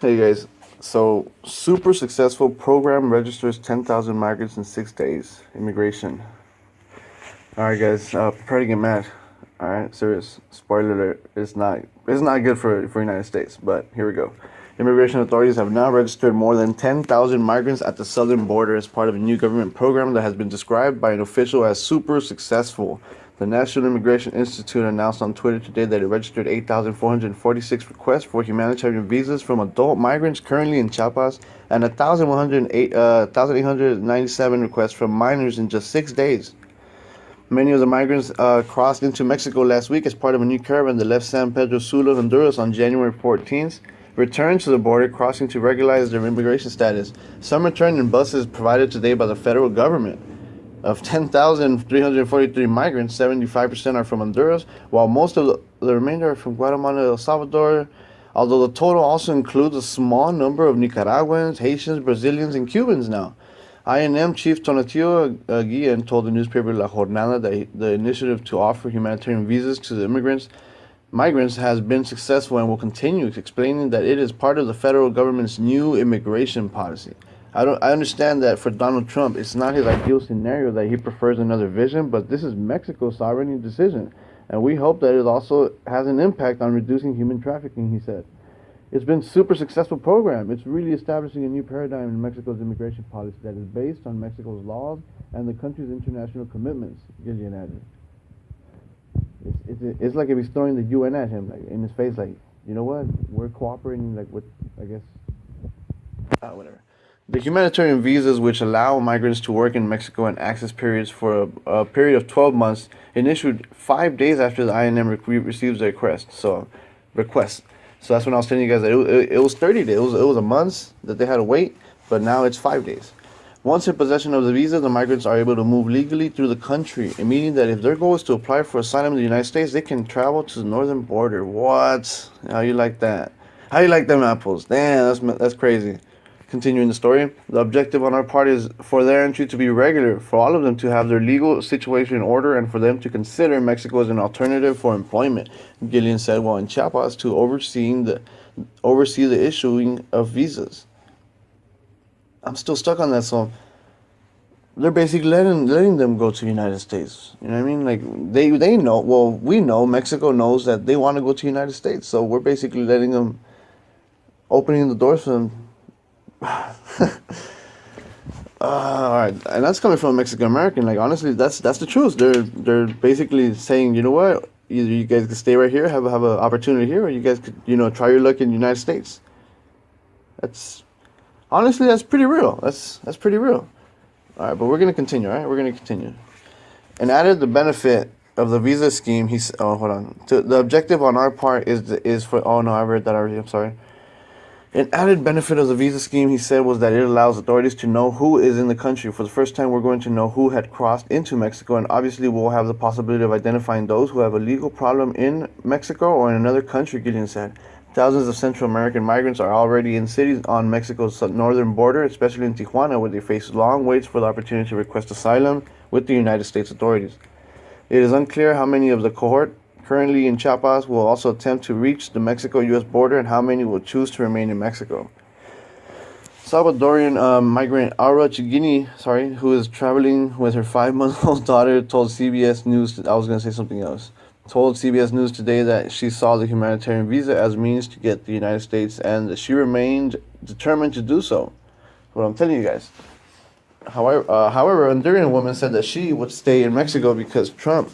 Hey guys, so super successful program registers 10,000 migrants in six days. Immigration. Alright guys, uh, prepare to get mad. Alright, serious. Spoiler alert, it's not, it's not good for, for United States, but here we go. Immigration authorities have now registered more than 10,000 migrants at the southern border as part of a new government program that has been described by an official as super successful. The National Immigration Institute announced on Twitter today that it registered 8,446 requests for humanitarian visas from adult migrants currently in Chiapas and 1,897 uh, requests from minors in just six days. Many of the migrants uh, crossed into Mexico last week as part of a new caravan that left San Pedro Sula, Honduras on January 14th, returned to the border, crossing to regularize their immigration status. Some returned in buses provided today by the federal government. Of 10,343 migrants, 75% are from Honduras, while most of the, the remainder are from Guatemala, El Salvador, although the total also includes a small number of Nicaraguans, Haitians, Brazilians, and Cubans now. INM Chief Tonatiuh Guillen told the newspaper La Jornada that the initiative to offer humanitarian visas to the immigrants migrants has been successful and will continue, explaining that it is part of the federal government's new immigration policy. I don't. I understand that for Donald Trump, it's not his ideal scenario that he prefers another vision, but this is Mexico's sovereign decision, and we hope that it also has an impact on reducing human trafficking. He said, "It's been super successful program. It's really establishing a new paradigm in Mexico's immigration policy that is based on Mexico's laws and the country's international commitments." Guillen added. It's, it's, it's like if he's throwing the UN at him, like in his face, like, you know what? We're cooperating, like with, I guess, uh, whatever. The humanitarian visas, which allow migrants to work in Mexico and access periods for a, a period of 12 months, issued five days after the INM re- receives the request. So, request. So that's when I was telling you guys that it, it, it was 30 days. It was, it was a month that they had to wait, but now it's five days. Once in possession of the visa, the migrants are able to move legally through the country, meaning that if their goal is to apply for asylum in the United States, they can travel to the northern border. What? How you like that? How you like them apples? Damn, that's that's crazy. Continuing the story, the objective on our part is for their entry to be regular, for all of them to have their legal situation in order, and for them to consider Mexico as an alternative for employment. Gillian said while in Chiapas to overseeing the oversee the issuing of visas. I'm still stuck on that, so they're basically letting letting them go to the United States. You know what I mean? Like they they know. Well, we know Mexico knows that they want to go to the United States, so we're basically letting them, opening the doors for them uh, all right, and that's coming from a Mexican American. Like honestly, that's that's the truth. They're they're basically saying, you know what, either you guys can stay right here, have have an opportunity here, or you guys could you know try your luck in the United States. That's honestly that's pretty real. That's that's pretty real. All right, but we're gonna continue. All right, we're gonna continue. And added the benefit of the visa scheme. He's oh hold on. To, the objective on our part is is for oh no I read that already. I'm sorry an added benefit of the visa scheme, he said, was that it allows authorities to know who is in the country. For the first time, we're going to know who had crossed into Mexico, and obviously, we'll have the possibility of identifying those who have a legal problem in Mexico or in another country, Guillen said. Thousands of Central American migrants are already in cities on Mexico's northern border, especially in Tijuana, where they face long waits for the opportunity to request asylum with the United States authorities. It is unclear how many of the cohort currently in Chiapas will also attempt to reach the Mexico-U.S. border and how many will choose to remain in Mexico. Salvadorian uh, migrant Aura Chigini, sorry, who is traveling with her five-month-old daughter, told CBS News. I was going to say something else. Told CBS News today that she saw the humanitarian visa as means to get the United States, and she remained determined to do so. What I'm telling you guys. However, uh, however, Honduran woman said that she would stay in Mexico because Trump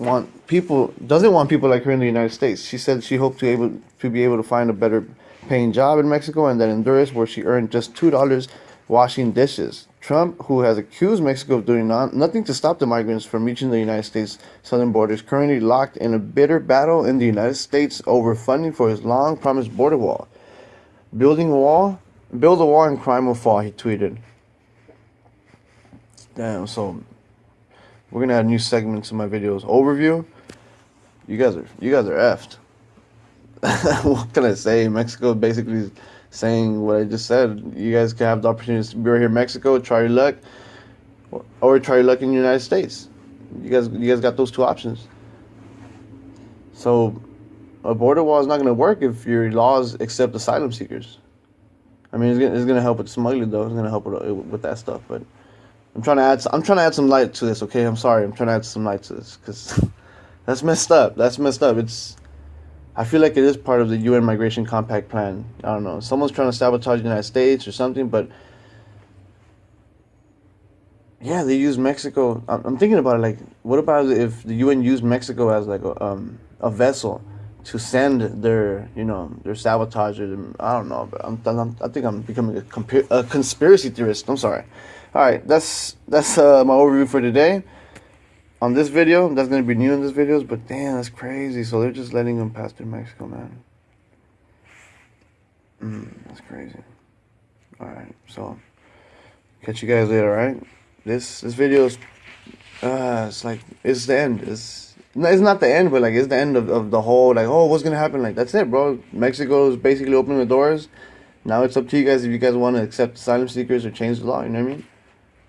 want people doesn't want people like her in the United States. She said she hoped to able to be able to find a better paying job in Mexico and then Honduras where she earned just two dollars washing dishes. Trump, who has accused Mexico of doing non- nothing to stop the migrants from reaching the United States southern border, is currently locked in a bitter battle in the United States over funding for his long promised border wall. Building a wall, build a wall and crime will fall, he tweeted. Damn, so we're gonna add new segments in my videos. Overview. You guys are you guys are effed. what can I say? Mexico basically is saying what I just said. You guys can have the opportunity to be right here in Mexico, try your luck, or try your luck in the United States. You guys, you guys got those two options. So, a border wall is not going to work if your laws accept asylum seekers. I mean, it's gonna, it's gonna help with smuggling though. It's gonna help with, with that stuff. But I'm trying to add I'm trying to add some light to this. Okay, I'm sorry. I'm trying to add some light to this because that's messed up. That's messed up. It's I feel like it is part of the UN Migration Compact plan. I don't know. Someone's trying to sabotage the United States or something, but yeah, they use Mexico. I'm thinking about it. Like, what about if the UN used Mexico as like a um, a vessel to send their you know their sabotagers? I don't know, but I'm, I'm I think I'm becoming a, compa- a conspiracy theorist. I'm sorry. All right, that's that's uh, my overview for today. On this video, that's gonna be new in this videos, but damn, that's crazy. So they're just letting them pass through Mexico, man. Mm, that's crazy. All right, so catch you guys later. All right this this video is uh it's like it's the end it's it's not the end but like it's the end of, of the whole like oh what's gonna happen? Like that's it bro. Mexico is basically opening the doors. Now it's up to you guys if you guys want to accept asylum seekers or change the law you know what i mean?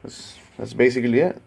That's that's basically it